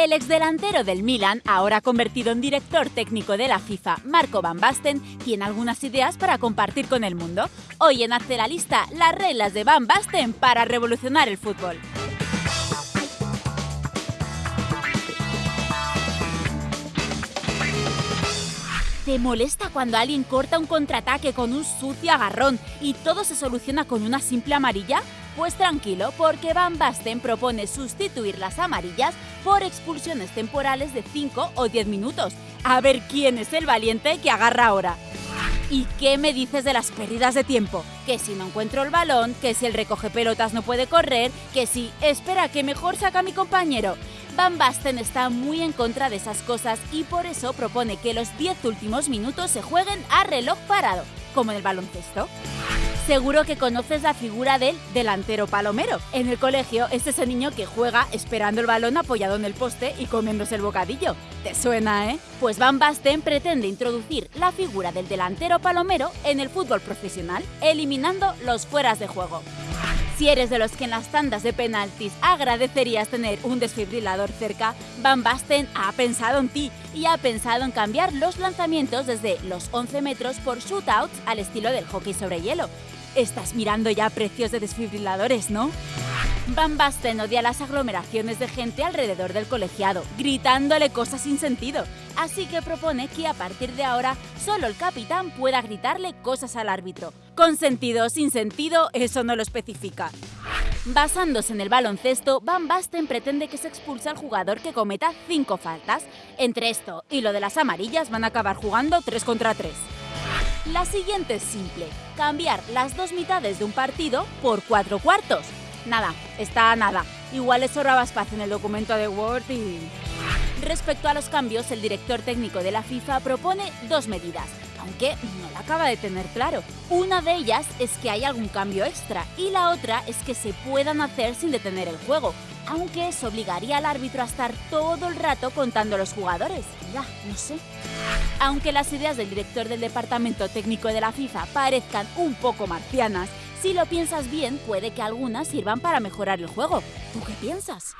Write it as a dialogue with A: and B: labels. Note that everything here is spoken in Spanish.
A: El exdelantero del Milan, ahora convertido en director técnico de la FIFA, Marco Van Basten, tiene algunas ideas para compartir con el mundo. Hoy en Hazte la Lista, las reglas de Van Basten para revolucionar el fútbol. ¿Te molesta cuando alguien corta un contraataque con un sucio agarrón y todo se soluciona con una simple amarilla? Pues tranquilo, porque Van Basten propone sustituir las amarillas por expulsiones temporales de 5 o 10 minutos. A ver quién es el valiente que agarra ahora. ¿Y qué me dices de las pérdidas de tiempo? Que si no encuentro el balón, que si el recoge pelotas no puede correr, que si espera que mejor saca mi compañero. Van Basten está muy en contra de esas cosas y por eso propone que los 10 últimos minutos se jueguen a reloj parado, como en el baloncesto. Seguro que conoces la figura del delantero palomero. En el colegio es ese niño que juega esperando el balón apoyado en el poste y comiéndose el bocadillo. ¿Te suena, eh? Pues Van Basten pretende introducir la figura del delantero palomero en el fútbol profesional, eliminando los fueras de juego. Si eres de los que en las tandas de penaltis agradecerías tener un desfibrilador cerca, Van Basten ha pensado en ti y ha pensado en cambiar los lanzamientos desde los 11 metros por shootouts al estilo del hockey sobre hielo. Estás mirando ya precios de desfibriladores, ¿no? Van Basten odia las aglomeraciones de gente alrededor del colegiado, gritándole cosas sin sentido. Así que propone que a partir de ahora solo el capitán pueda gritarle cosas al árbitro. Con sentido o sin sentido, eso no lo especifica. Basándose en el baloncesto, Van Basten pretende que se expulse al jugador que cometa 5 faltas. Entre esto y lo de las amarillas van a acabar jugando 3 contra 3. La siguiente es simple, cambiar las dos mitades de un partido por cuatro cuartos. Nada, está nada. Igual le sobraba espacio en el documento de Word y... Respecto a los cambios, el director técnico de la FIFA propone dos medidas, aunque no la acaba de tener claro. Una de ellas es que hay algún cambio extra y la otra es que se puedan hacer sin detener el juego, aunque eso obligaría al árbitro a estar todo el rato contando los jugadores. Ya, no sé. Aunque las ideas del director del departamento técnico de la FIFA parezcan un poco marcianas, si lo piensas bien, puede que algunas sirvan para mejorar el juego. ¿Tú qué piensas?